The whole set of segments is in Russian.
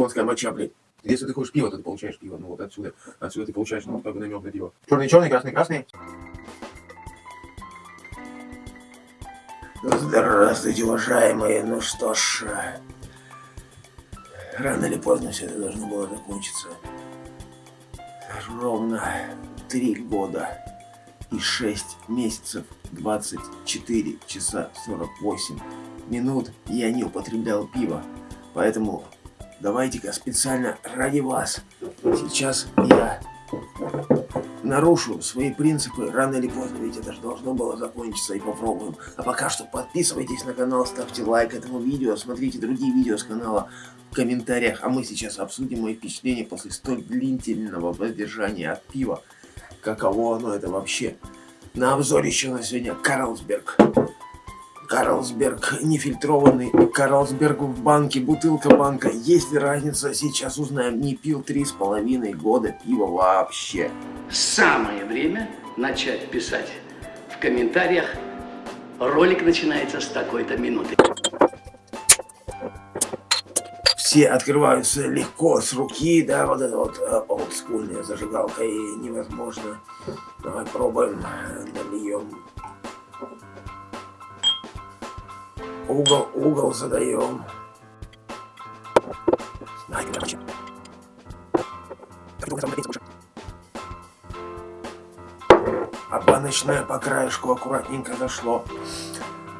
Конская моча, блядь. Если ты хочешь пиво, то ты получаешь пиво. Ну вот отсюда. Отсюда ты получаешь, ну, как бы намек на пиво. Черный, черный, красный, красный. Здравствуйте, уважаемые. Ну что ж, рано или поздно все это должно было закончиться. Ровно три года и шесть месяцев, 24 часа 48 минут я не употреблял пиво. Поэтому давайте-ка специально ради вас сейчас я нарушу свои принципы рано или поздно, ведь это же должно было закончиться, и попробуем. А пока что подписывайтесь на канал, ставьте лайк этому видео, смотрите другие видео с канала в комментариях, а мы сейчас обсудим мои впечатления после столь длительного воздержания от пива. Каково оно это вообще? На обзоре еще на сегодня Карлсберг. Карлсберг нефильтрованный, Карлсберг в банке, бутылка банка. Есть ли разница? Сейчас узнаем. Не пил три с половиной года пива вообще. Самое время начать писать в комментариях. Ролик начинается с такой-то минуты. Все открываются легко, с руки, да, вот это вот э, олдскульная зажигалка и невозможно. Давай пробуем, нальем Угол, угол задаем. А баночное по краешку аккуратненько зашло.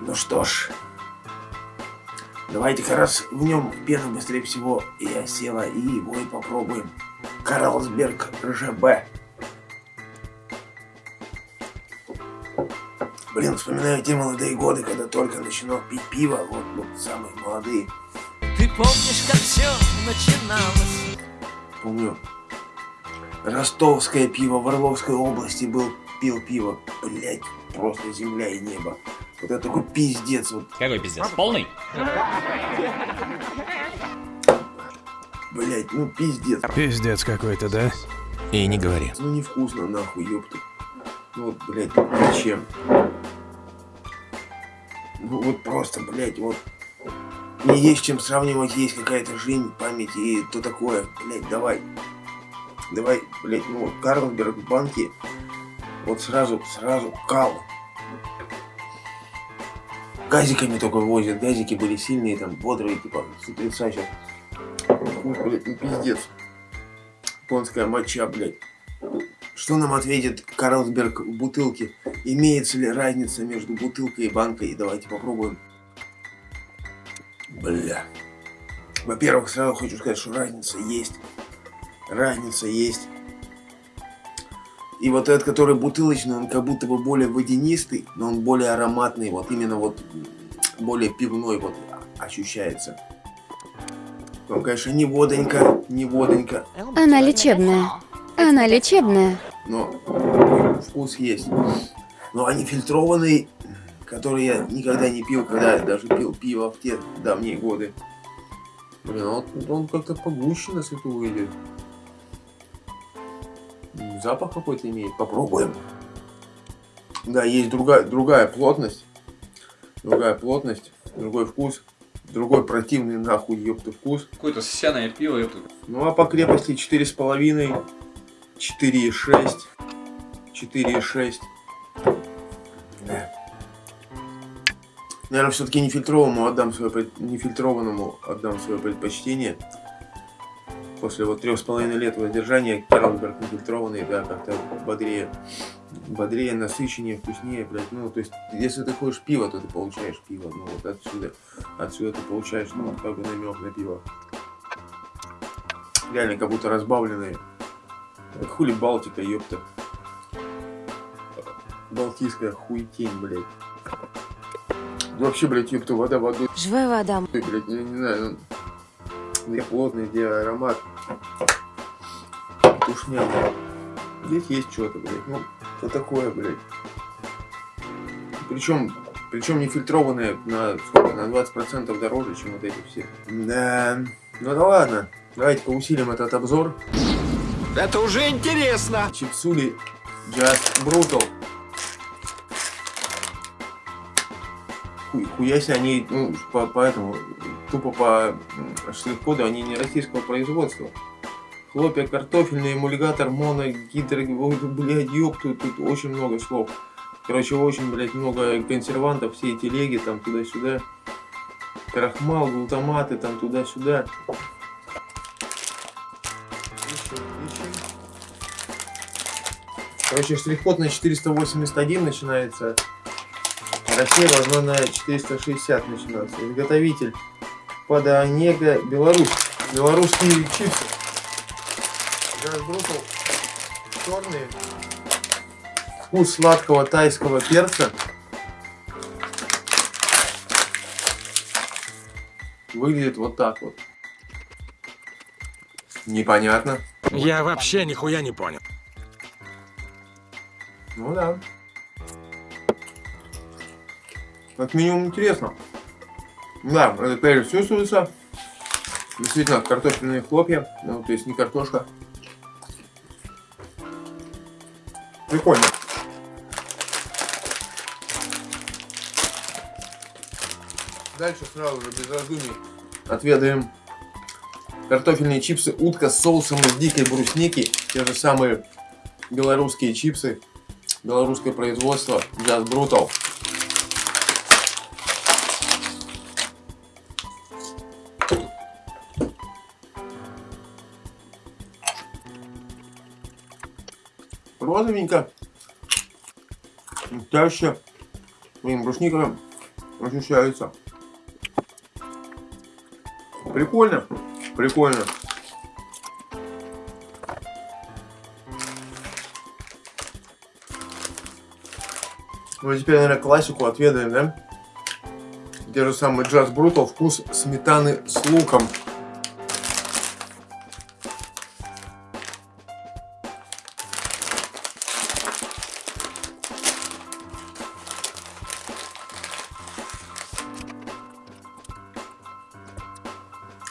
Ну что ж, давайте-ка раз в нем пена быстрее всего и осела, и его и попробуем. Карлсберг РЖБ. Блин, вспоминаю те молодые годы, когда только начинал пить пиво, вот, вот самые молодые. Ты помнишь, как все начиналось? Помню, ростовское пиво в Орловской области был, пил пиво, блять, просто земля и небо. Вот это такой пиздец. Вот. Какой пиздец? Полный? Блять, ну пиздец. Пиздец какой-то, да? И не говори. Ну невкусно, нахуй, ёпта. Ну вот, блядь, зачем? Вот просто, блядь, вот. Не есть чем сравнивать, есть какая-то жизнь, память и то такое. Блядь, давай. Давай, блядь, ну вот Карлсберг в банке. Вот сразу, сразу кал. Газиками только возят. Газики были сильные, там, бодрые, типа, с утреца сейчас. Фу, блядь, ну пиздец. Японская моча, блядь. Что нам ответит Карлсберг в бутылке? Имеется ли разница между бутылкой и банкой? Давайте попробуем. Бля. Во-первых, сразу хочу сказать, что разница есть. Разница есть. И вот этот, который бутылочный, он как будто бы более водянистый, но он более ароматный. Вот именно вот более пивной вот ощущается. Он, конечно, не водонька, не водонька. Она лечебная. Она лечебная но вкус есть. Но они фильтрованные, которые я никогда не пил, когда я даже пил пиво в те давние годы. Блин, а вот он как-то погуще на свету выйдет. Запах какой-то имеет. Попробуем. Да, есть другая, другая плотность. Другая плотность, другой вкус. Другой противный нахуй, ёпта, вкус. Какое-то сяное пиво, ёпта. Ну а по крепости 4,5 4,6. 4,6. Наверное, все-таки нефильтрованному отдам свое нефильтрованному отдам свое предпочтение. После вот трех с половиной лет воздержания Керлсберг нефильтрованный, да, как-то бодрее, бодрее, насыщеннее, вкуснее, блядь. Ну, то есть, если ты хочешь пиво, то ты получаешь пиво. Ну, вот отсюда, отсюда ты получаешь, ну, как бы намек на пиво. Реально, как будто разбавленные Хули Балтика, ёпта. Балтийская хуетень, блядь. Вообще, блядь, ёпта, вода водой. Живая вода. Блядь, я не знаю, ну, где плотный, где аромат. Тушня, блядь. Здесь есть что-то, блядь. Ну, что такое, блядь. Причем, причем не фильтрованные на сколько, на 20% дороже, чем вот эти все. Да, ну да ладно. Давайте-ка усилим этот обзор. Это уже интересно. Чипсули Just Brutal. Хуй, хуя себе они, ну, по, поэтому тупо по штрих-коду, они не российского производства. Хлопья картофельные, эмульгатор, моно, гидро... Блядь, ёпту, тут очень много слов. Короче, очень, блядь, много консервантов, все эти леги там туда-сюда. Крахмал, глутаматы там туда-сюда. Короче, штрих-код на 481 начинается. Россия должна на 460 начинаться. Изготовитель Подонега, Беларусь. Белорусские чипсы. Разбросал черные. Вкус сладкого тайского перца. Выглядит вот так вот. Непонятно. Я вообще нихуя не понял. Ну да. Как минимум интересно. Да, это перец чувствуется. Действительно, картофельные хлопья. Ну, то есть не картошка. Прикольно. Дальше сразу же без раздумий отведаем картофельные чипсы утка с соусом из дикой брусники. Те же самые белорусские чипсы. Белорусское производство. Just Brutal. Розовенько. Чаще. Блин, брусника ощущается. Прикольно. Прикольно. Ну, теперь, наверное, классику отведаем, да? Те же самые Джаз Брутал, вкус сметаны с луком.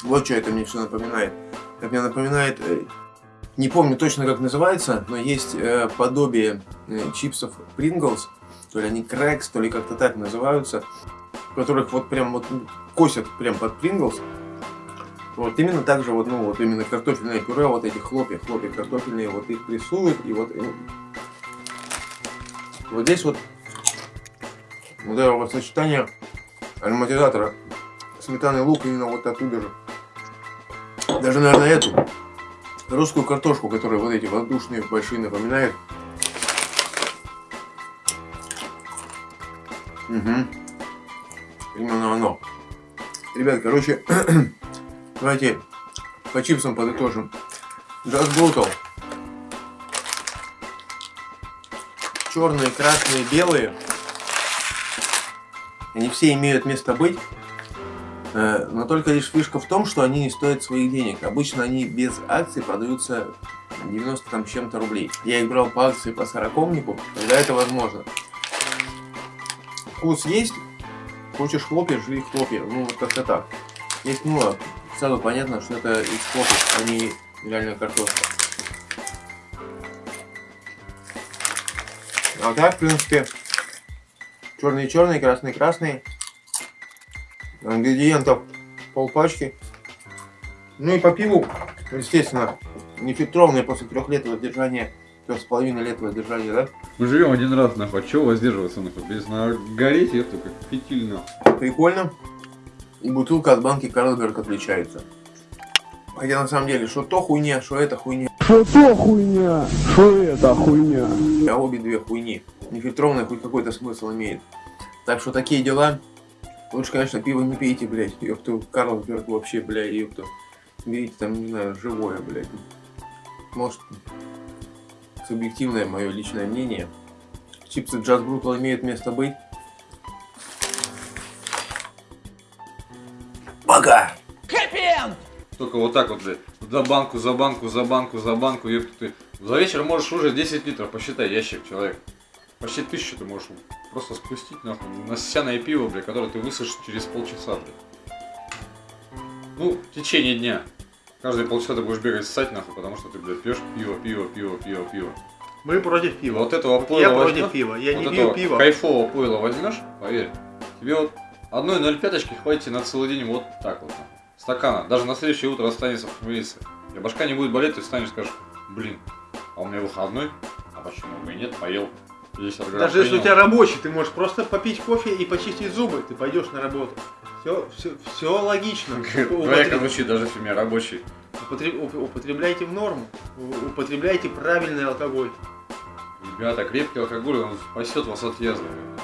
Вот что это мне все напоминает. Это мне напоминает, э, не помню точно как называется, но есть э, подобие э, чипсов Pringles, то ли они Крекс, то ли как-то так называются, которых вот прям вот косят прям под Pringles. Вот именно так же вот, ну вот именно картофельное пюре, вот эти хлопья, хлопья картофельные, вот их прессуют, и вот, и вот здесь вот вот это вот сочетание ароматизатора сметаны лук именно вот оттуда же. Даже, наверное, эту русскую картошку, которая вот эти воздушные большие напоминает. Угу. Именно оно. Ребят, короче, давайте по чипсам подытожим. Just Brutal. Черные, красные, белые. Они все имеют место быть. Э, Но только лишь фишка в том, что они не стоят своих денег. Обычно они без акций продаются 90 там чем-то рублей. Я их брал по акции по сорокомнику, тогда это возможно. Вкус есть, хочешь хлопья, жри хлопья. Ну, вот как-то так. Есть, ну, сразу понятно, что это из хлопьев, а не реально картошка. А так, в принципе, черные черные, красные красные. Ингредиентов полпачки. Ну и по пиву, естественно, нефильтрованное после трех лет воздержания, трех с половиной лет воздержания, да? Мы живем один раз, нахуй, а чего воздерживаться, нахуй? Без на гореть, это как фитиль, нахуй. Прикольно. И бутылка от банки Карлсберг отличается. Хотя на самом деле, что то хуйня, что это хуйня. Что то хуйня, что это хуйня. А обе две хуйни. Нефильтрованная хоть какой-то смысл имеет. Так что такие дела. Лучше, конечно, пиво не пейте, блядь. Ёпту, Карлсберг вообще, блядь, ёпту. Берите там, не знаю, живое, блядь. Может, субъективное мое личное мнение. Чипсы Джаз Брутал имеют место быть. Пока! Только вот так вот, блядь, за банку, за банку, за банку, за банку, ёпта ты. За вечер можешь уже 10 литров, посчитай, ящик, человек. Почти тысячу ты можешь просто спустить, нахуй, насяное пиво, блядь, которое ты высушишь через полчаса, блядь. Ну, в течение дня. Каждые полчаса ты будешь бегать ссать, нахуй, потому что ты, блядь, пьешь пиво, пиво, пиво, пиво, пиво. Мы против пива. Вот этого пойла Я возьмешь, против пива. Я вот не пью пиво. кайфового пойла возьмешь, поверь, тебе вот Одной 0,5 хватит на целый день вот так вот. Стакана. Даже на следующее утро останется похмелиться. И башка не будет болеть, ты встанешь и скажешь, блин, а у меня выходной, а почему бы и нет, поел 50 грамм. Даже если у принял». тебя рабочий, ты можешь просто попить кофе и почистить зубы, ты пойдешь на работу. Все, все, все логично. Употреб- звучит, даже если у меня рабочий. употреб- уп- Употребляйте в норму. Употребляйте правильный алкоголь. Ребята, крепкий алкоголь, он спасет вас от язвы.